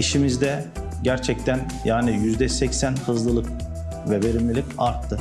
İşimizde gerçekten yani %80 hızlılık ve verimlilik arttı.